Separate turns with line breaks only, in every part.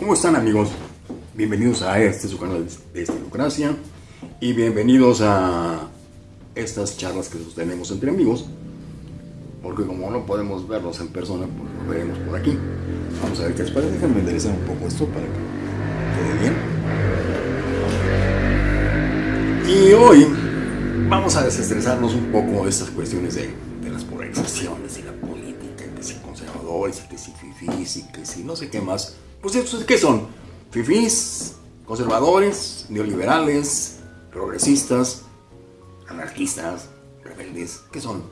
¿Cómo están amigos? Bienvenidos a este su canal de Estilocracia y bienvenidos a estas charlas que sostenemos entre amigos porque como no podemos verlos en persona, pues nos veremos por aquí. Vamos a ver qué les parece. Déjenme enderezar un poco esto para que quede bien. Y hoy vamos a desestresarnos un poco de estas cuestiones de, las polarizaciones y la política, que si conservadores, que si fifís y que si no sé qué más. Pues estos, ¿qué son? Fifís, conservadores, neoliberales, progresistas, anarquistas, rebeldes, ¿qué son?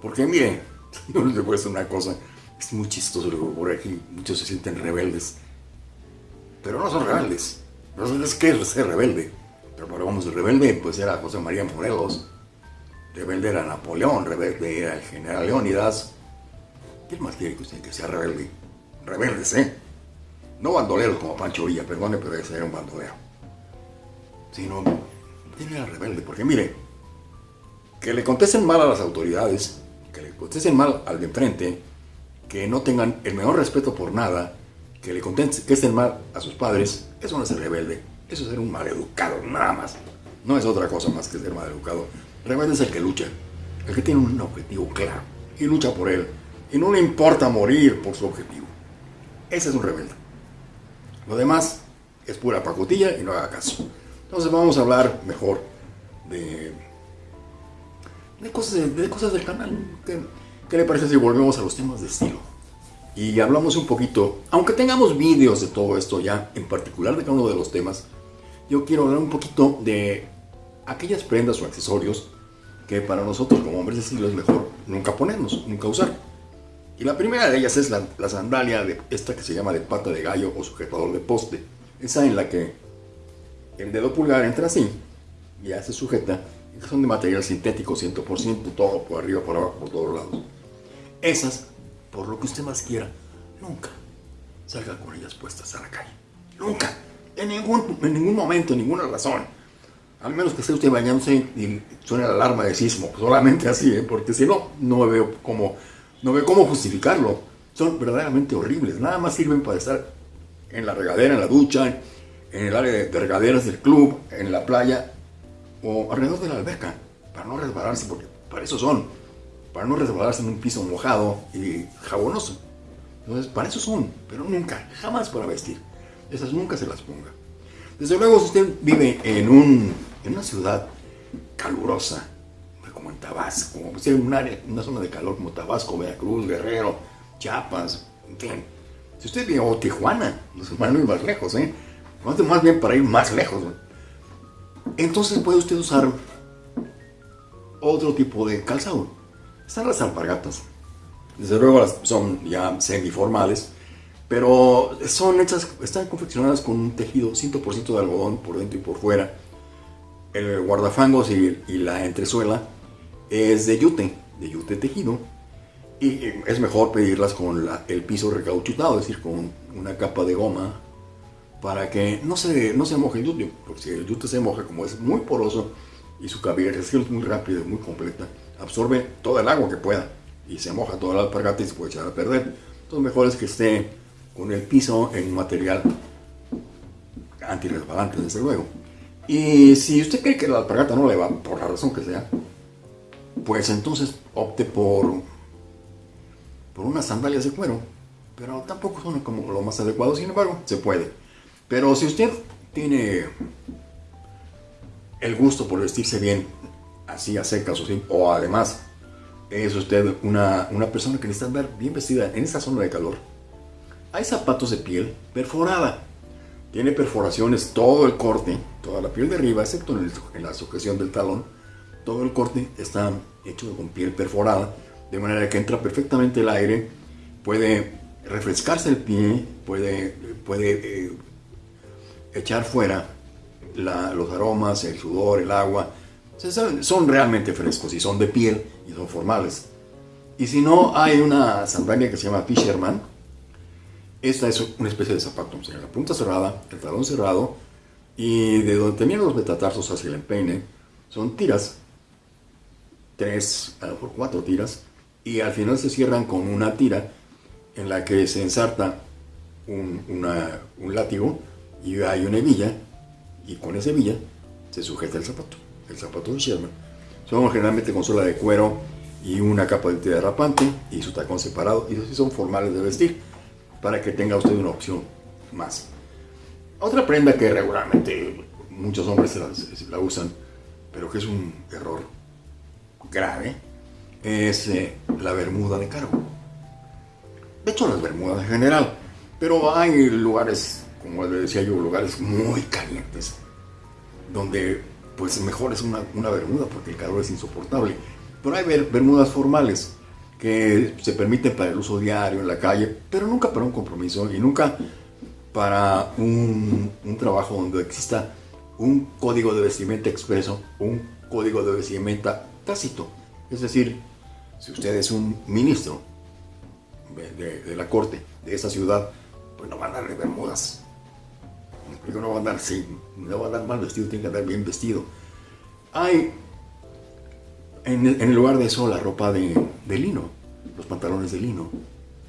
Porque mire, no les voy a decir una cosa, es muy chistoso por aquí, muchos se sienten rebeldes, pero no son rebeldes. Rebeldes, ¿qué es ser rebelde? Pero, pero vamos, el rebelde pues era José María Morelos, rebelde era Napoleón, rebelde era el general Leónidas. ¿Quién más quiere que usted que sea rebelde? Rebeldes, ¿eh? No bandoleros como Pancho Villa, perdone, pero ese era un bandolero. Sino, ¿quién era rebelde? Porque mire, que le contesten mal a las autoridades, que le contesten mal al de enfrente, que no tengan el menor respeto por nada, que le contesten mal a sus padres, eso no es ser rebelde, eso es ser un maleducado, nada más. No es otra cosa más que ser maleducado. Rebelde es el que lucha, el que tiene un objetivo claro y lucha por él, y no le importa morir por su objetivo. Ese es un rebelde. Lo demás es pura pacotilla y no haga caso. Entonces vamos a hablar mejor de, de, cosas, de cosas del canal. ¿Qué, ¿Qué, le parece si volvemos a los temas de estilo? Y hablamos un poquito, aunque tengamos vídeos de todo esto ya, en particular de cada uno de los temas, yo quiero hablar un poquito de aquellas prendas o accesorios que para nosotros como hombres de estilo es mejor nunca ponernos, nunca usar. Y la primera de ellas es la, la, sandalia, de esta que se llama de pata de gallo o sujetador de poste. Esa en la que el dedo pulgar entra así, y ya se sujeta, son de material sintético 100%, todo por arriba, por abajo, por todos lados. Esas, por lo que usted más quiera, nunca salga con ellas puestas a la calle. Nunca. En ningún, en ningún momento, en ninguna razón. Al menos que esté usted bañándose y suene la alarma de sismo. Solamente así, ¿eh? porque si no, no veo cómo no veo cómo justificarlo. Son verdaderamente horribles. Nada más sirven para estar en la regadera, en la ducha, en el área de regaderas del club, en la playa o alrededor de la alberca. Para no resbalarse, porque para eso son. Para no resbalarse en un piso mojado y jabonoso. Entonces, para eso son. Pero nunca, jamás para vestir. Esas nunca se las ponga. Desde luego, si usted vive en, un, en una ciudad calurosa, como en Tabasco, una zona de calor como Tabasco, Veracruz, Guerrero, Chiapas, en fin. Si usted vive o Tijuana, a ir más lejos, ¿eh? Más bien para ir más lejos. Entonces puede usted usar otro tipo de calzado. Están las alpargatas. Desde luego son ya semiformales, pero son hechas, están confeccionadas con un tejido 100% de algodón por dentro y por fuera. El guardafangos y, y la entresuela es de yute, de yute tejido. Y es mejor pedirlas con el piso recauchutado, es decir, con una capa de goma, para que no se, no se moje el yute, porque si el yute se moja, como es muy poroso y su cavilación es muy rápida muy completa, absorbe toda el agua que pueda y se moja toda la alpargata y se puede echar a perder. Entonces mejor es que esté con el piso en material antirresbalante, desde luego. Y si usted cree que la alpargata no le va, por la razón que sea, pues entonces opte por, por unas sandalias de cuero. Pero tampoco son como lo más adecuado, sin embargo, se puede. Pero si usted tiene el gusto por vestirse bien, así a secas o, o además es usted una, una persona que necesita ver bien vestida en esta zona de calor, hay zapatos de piel perforada. Tiene perforaciones todo el corte, toda la piel de arriba, excepto en la sujeción del talón todo el corte está hecho con piel perforada, de manera que entra perfectamente el aire, puede refrescarse el pie, puede, puede eh, echar fuera los aromas, el sudor, el agua. Son, son realmente frescos y son de piel y son formales. Y si no, hay una sandalia que se llama Fisherman. Esta es una especie de zapato, o la punta cerrada, el talón cerrado, y de donde terminan los metatarsos hacia el empeine, son tiras tres, a cuatro tiras, y al final se cierran con una tira en la que se ensarta un, un látigo y hay una hebilla y con esa hebilla se sujeta el zapato, el zapato de Sherman. Son generalmente con suela de cuero y una capa de tela rapante y su tacón separado y son formales de vestir para que tenga usted una opción más. Otra prenda que regularmente muchos hombres la, usan, pero que es un error grave, es eh, la bermuda de cargo. De hecho, las bermudas en general, pero hay lugares, como le decía yo, lugares muy calientes, donde pues mejor es una, una bermuda porque el calor es insoportable. Pero hay bermudas formales que se permiten para el uso diario en la calle, pero nunca para un compromiso y nunca para un, un trabajo donde exista un código de vestimenta expreso, un código de vestimenta tácito. Es decir, si usted es un ministro de, la corte de esa ciudad, pues no va a de bermudas. No va a andar, sí, no va a andar mal vestido, tiene que andar bien vestido. Hay en, el lugar de eso la ropa de, lino, los pantalones de lino,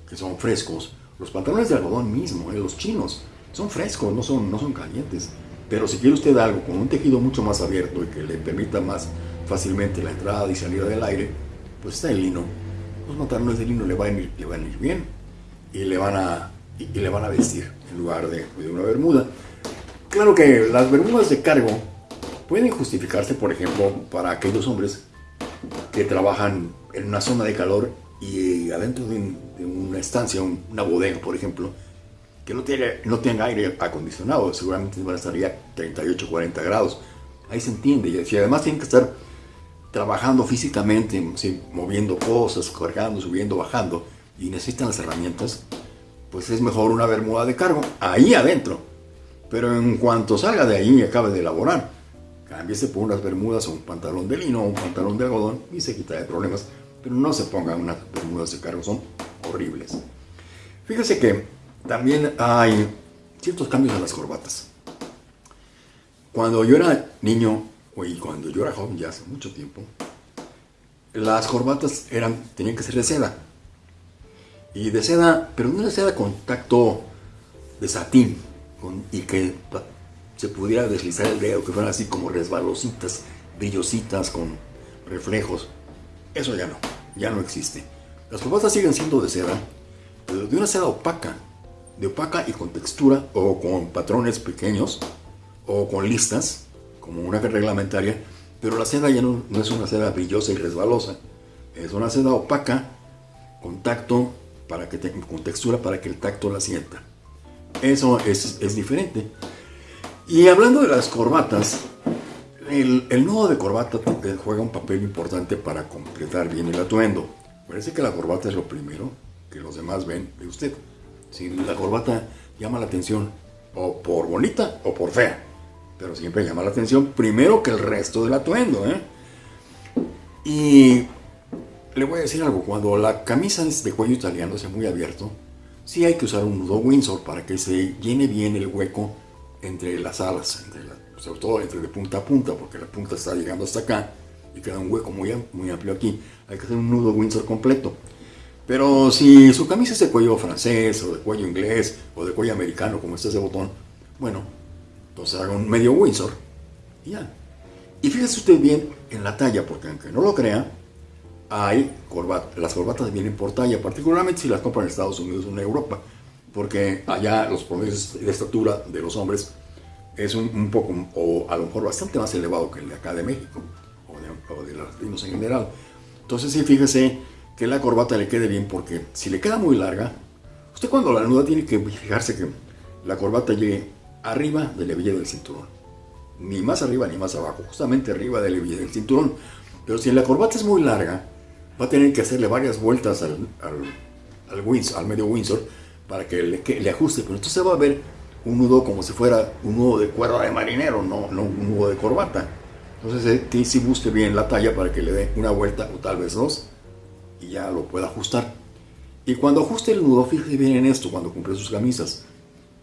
que son frescos. Los pantalones de algodón mismo, eh, los chinos, son frescos, no son, no son calientes. Pero si quiere usted algo con un tejido mucho más abierto y que le permita más fácilmente la entrada y salida del aire, pues está el lino. Los pantalones de lino le van a ir, le van a ir bien y le van a, y, le van a vestir en lugar de, de una bermuda. Claro que las bermudas de cargo pueden justificarse, por ejemplo, para aquellos hombres que trabajan en una zona de calor y adentro de, una estancia, una bodega, por ejemplo, que no, tiene, no tenga aire acondicionado, seguramente van a estar ya 38, 40 grados. Ahí se entiende. Y además tienen que estar trabajando físicamente, moviendo cosas, cargando, subiendo, bajando, y necesitan las herramientas, pues es mejor una bermuda de cargo ahí adentro. Pero en cuanto salga de ahí y acabe de elaborar, Cámbiese por unas bermudas o un pantalón de lino o un pantalón de algodón y se quita de problemas. Pero no se pongan unas bermudas de cargo, son horribles. Fíjese que también hay ciertos cambios en las corbatas. Cuando yo era niño, y cuando yo era joven, ya hace mucho tiempo, las corbatas eran, tenían que ser de seda. Y de seda, pero no de seda con tacto de satín, y que se pudiera deslizar el dedo, que fueran así como resbalositas, brillositas con reflejos. Eso ya no, ya no existe. Las corbatas siguen siendo de seda, pero de una seda opaca, de opaca y con textura o con patrones pequeños o con listas, como una reglamentaria, pero la seda ya no, es una seda brillosa y resbalosa, es una seda opaca con tacto, para que con textura para que el tacto la sienta. Eso es, es diferente. Y hablando de las corbatas, el, nudo de corbata juega un papel importante para completar bien el atuendo. Parece que la corbata es lo primero que los demás ven de usted. Si la corbata llama la atención o por bonita o por fea, pero siempre llama la atención primero que el resto del atuendo. ¿eh? Y le voy a decir algo, cuando la camisa es de cuello italiano, sea muy abierto, sí hay que usar un nudo Windsor para que se llene bien el hueco entre las alas, sobre todo entre de punta a punta, porque la punta está llegando hasta acá y queda un hueco muy, muy amplio aquí. Hay que hacer un nudo Windsor completo. Pero si su camisa es de cuello francés, o de cuello inglés, o de cuello americano, como este ese botón, bueno, entonces haga un medio Windsor y ya. Y fíjese usted bien en la talla, porque aunque no lo crea, hay corbatas, las corbatas vienen por talla, particularmente si las compran en Estados Unidos o en Europa porque allá los promedios de estatura de los hombres es un, poco, o a lo mejor bastante más elevado que el de acá de México, o de, los latinos en general. Entonces sí, fíjese que la corbata le quede bien, porque si le queda muy larga, usted cuando la nuda tiene que fijarse que la corbata llegue arriba del hebilla del cinturón. Ni más arriba ni más abajo, justamente arriba del hebilla del cinturón. Pero si la corbata es muy larga, va a tener que hacerle varias vueltas al, al, Windsor, al medio Windsor, para que le, ajuste, pero entonces va a ver un nudo como si fuera un nudo de cuerda de marinero, no, no un nudo de corbata. Entonces eh, sí busque bien la talla para que le dé una vuelta o tal vez dos y ya lo pueda ajustar. Y cuando ajuste el nudo, fíjese bien en esto cuando compre sus camisas.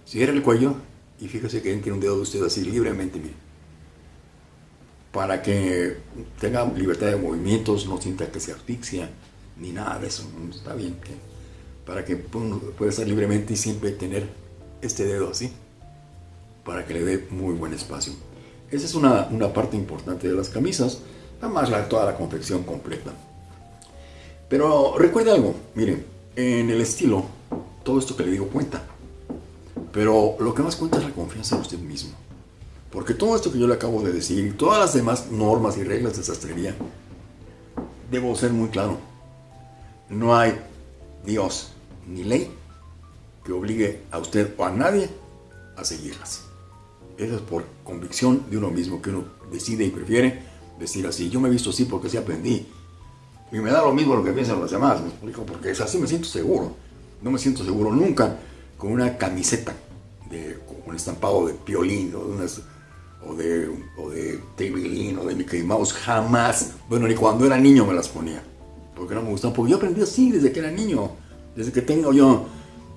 Cierre el cuello y fíjese que tiene un dedo de usted así libremente, mire. Para que tenga libertad de movimientos, no sienta que se asfixia, ni nada de eso. Está bien para que pueda estar libremente y siempre tener este dedo así, para que le dé muy buen espacio. Esa es una, una parte importante de las camisas, además la, toda la confección completa. Pero recuerde algo, miren, en el estilo, todo esto que le digo cuenta. Pero lo que más cuenta es la confianza en usted mismo. Porque todo esto que yo le acabo de decir todas las demás normas y reglas de sastrería, debo ser muy claro. No hay Dios ni ley que obligue a usted o a nadie a seguirlas. Eso es por convicción de uno mismo que uno decide y prefiere decir así. Yo me he visto así porque así aprendí. Y me da lo mismo lo que piensan los demás, me explico, porque es así me siento seguro. No me siento seguro nunca con una camiseta de, con un estampado de piolín o de unas o de, o de o de Mickey Mouse, jamás, bueno, ni cuando era niño me las ponía, porque no me gustaban, porque yo aprendí así desde que era niño, desde que tengo yo,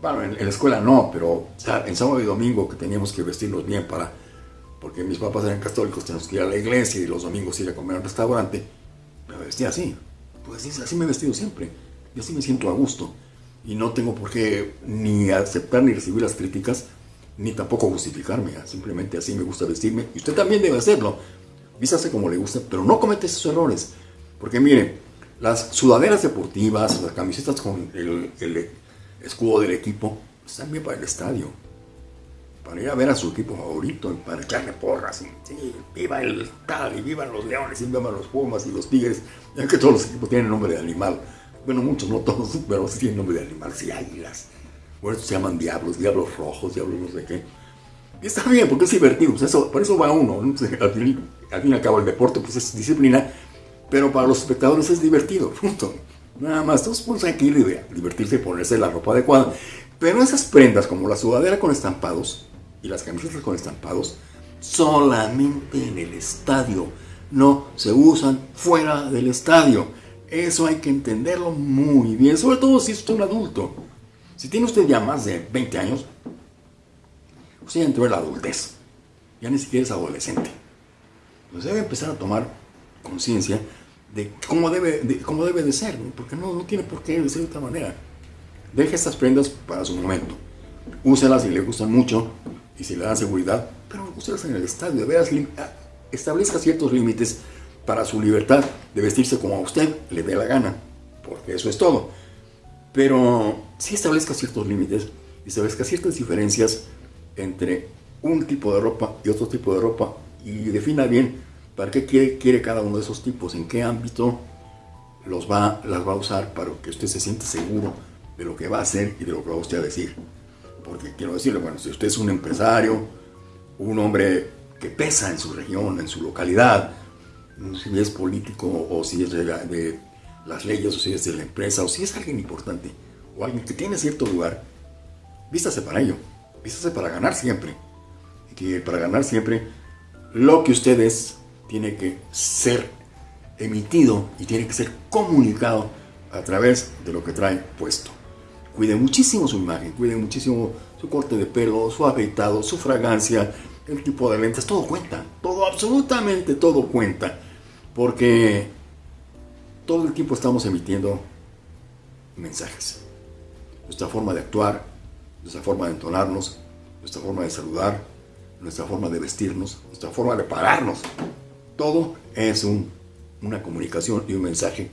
bueno, en, la escuela no, pero en sábado y domingo que teníamos que vestirnos bien para, porque mis papás eran católicos, teníamos que ir a la iglesia y los domingos ir a comer a un restaurante, me vestía así, pues así, así me he vestido siempre, y así me siento a gusto, y no tengo por qué ni aceptar ni recibir las críticas, ni tampoco justificarme, simplemente así me gusta vestirme, y usted también debe hacerlo. Vístase como le gusta, pero no comete esos errores. Porque mire, las sudaderas deportivas, las camisetas con el, escudo del equipo, están bien para el estadio. Para ir a ver a su equipo favorito, para echarle porras. Sí, viva el estadio, vivan los leones, y vivan los pumas y los tigres. Ya que todos los equipos tienen nombre de animal. Bueno, muchos, no todos, pero sí tienen nombre de animal. Sí, águilas, eso se llaman diablos, diablos rojos, diablos no sé qué. Y está bien, porque es divertido, pues eso, por eso va uno. Al, fin, y al cabo el deporte pues es disciplina, pero para los espectadores es divertido, punto. Nada más, todos pues hay que ir a divertirse y ponerse la ropa adecuada. Pero esas prendas como la sudadera con estampados y las camisetas con estampados, solamente en el estadio, no se usan fuera del estadio. Eso hay que entenderlo muy bien, sobre todo si es un adulto. Si tiene usted ya más de 20 años, usted ya entró en la adultez, ya ni siquiera es adolescente. Pues debe empezar a tomar conciencia de cómo debe de, cómo debe de ser, porque no, no tiene por qué de ser de otra manera. Deje estas prendas para su momento. Úselas si le gustan mucho y si le dan seguridad, pero úselas en el estadio. Ah, establezca ciertos límites para su libertad de vestirse como a usted le dé la gana, porque eso es todo. Pero sí establezca ciertos límites establezca ciertas diferencias entre un tipo de ropa y otro tipo de ropa y defina bien para qué quiere, cada uno de esos tipos, en qué ámbito los va, las va a usar para que usted se sienta seguro de lo que va a hacer y de lo que va a decir. Porque quiero decirle, bueno, si usted es un empresario, un hombre que pesa en su región, en su localidad, si es político o si es de, de las leyes, o si es de la empresa, o si es alguien importante, o alguien que tiene cierto lugar, vístase para ello, vístase para ganar siempre. Y que para ganar siempre, lo que usted es tiene que ser emitido y tiene que ser comunicado a través de lo que trae puesto. Cuide muchísimo su imagen, cuide muchísimo su corte de pelo, su afeitado, su fragancia, el tipo de lentes, todo cuenta, todo, absolutamente todo cuenta, porque todo el tiempo estamos emitiendo mensajes. Nuestra forma de actuar, nuestra forma de entonarnos, nuestra forma de saludar, nuestra forma de vestirnos, nuestra forma de pararnos. Todo es una comunicación y un mensaje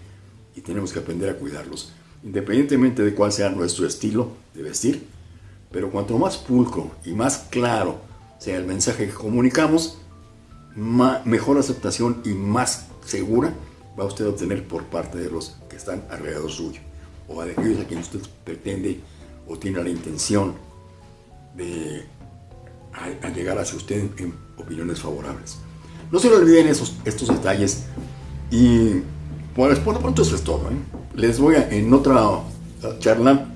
y tenemos que aprender a cuidarlos, independientemente de cuál sea nuestro estilo de vestir. Pero cuanto más pulcro y más claro sea el mensaje que comunicamos, mejor aceptación y más segura va usted a obtener por parte de los que están alrededor suyo o de aquellos a quienes usted pretende o tiene la intención de llegar hacia usted en opiniones favorables. No se le olviden esos, estos detalles y pues por lo pronto eso es todo. ¿eh? Les voy a, en otra charla,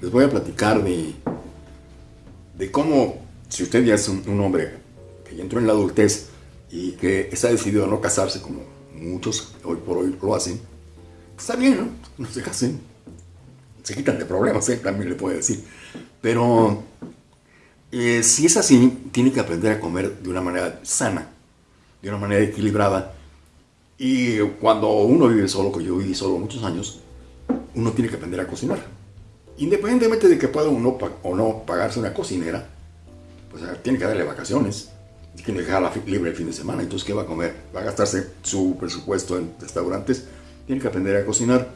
les voy a platicar de, de cómo, si usted ya es un, un hombre que ya entró en la adultez y que está decidido a no casarse como muchos hoy por hoy lo hacen, está bien, ¿no? No se casen, se quitan de problemas, ¿eh? también le puede decir. Pero eh, si es así, tiene que aprender a comer de una manera sana, de una manera equilibrada. Y cuando uno vive solo, que yo viví solo muchos años, uno tiene que aprender a cocinar. independientemente de que pueda uno o no pagarse una cocinera, pues tiene que darle vacaciones, que dejarla libre el fin de semana, entonces ¿qué va a comer? Va a gastarse su presupuesto en restaurantes, tiene que aprender a cocinar,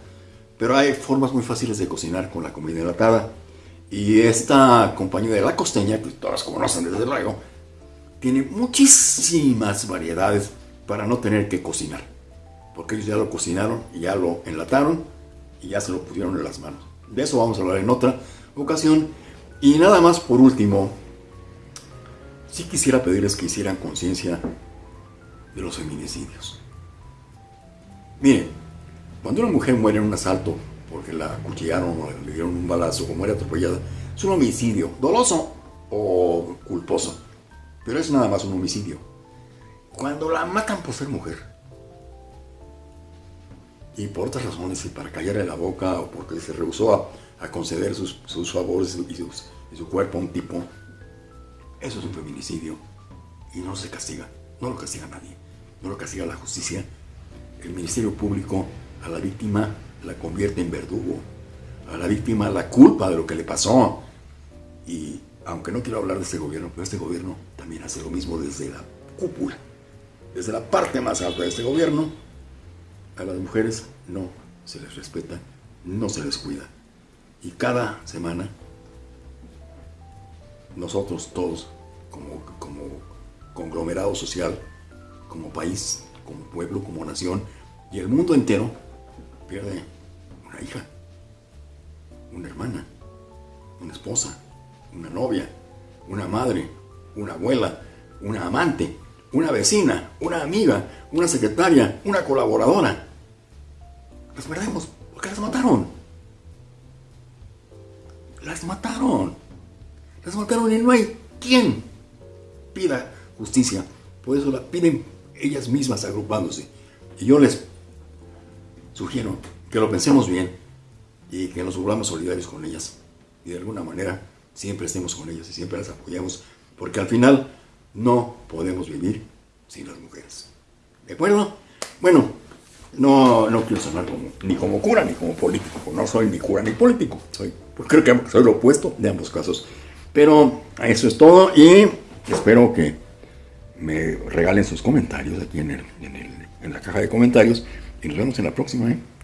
pero hay formas muy fáciles de cocinar con la comida enlatada. Y esta compañía de La Costeña, que todas conocen desde luego, tiene muchísimas variedades para no tener que cocinar. Porque ellos ya lo cocinaron ya lo enlataron y ya se lo pusieron en las manos. De eso vamos a hablar en otra ocasión. Y nada más por último, sí quisiera pedirles que hicieran conciencia de los feminicidios. Miren, cuando una mujer muere en un asalto porque la acuchillaron o le dieron un balazo o muere atropellada, es un homicidio, doloso o culposo, pero es nada más un homicidio. Cuando la matan por ser mujer, y por otras razones, y para callarle la boca o porque se rehusó a, conceder sus, favores y, su cuerpo a un tipo, eso es un feminicidio y no se castiga, no lo castiga nadie, no lo castiga la justicia. El Ministerio Público a la víctima la convierte en verdugo, a la víctima la culpa de lo que le pasó. Y aunque no quiero hablar de este gobierno, pero este gobierno también hace lo mismo desde la cúpula, desde la parte más alta de este gobierno. A las mujeres no se les respeta, no se les cuida. Y cada semana, nosotros todos, como, conglomerado social, como país, como pueblo, como nación, y el mundo entero, pierde una hija, una hermana, una esposa, una novia, una madre, una abuela, una amante, una vecina, una amiga, una secretaria, una colaboradora. Las perdemos porque las mataron. Las mataron. Las mataron y no hay quien pida justicia. Por eso la piden ellas mismas agrupándose. Y yo les sugiero que lo pensemos bien y que nos volvamos solidarios con ellas. Y de alguna manera siempre estemos con ellas y siempre las apoyemos, porque al final no podemos vivir sin las mujeres. ¿De acuerdo? Bueno, no, no quiero sonar ni como cura ni como político, no soy ni cura ni político, soy, pues creo que soy lo opuesto de ambos casos. Pero eso es todo y espero que me regalen sus comentarios aquí en, el, en, la caja de comentarios y nos vemos en la próxima, ¿eh?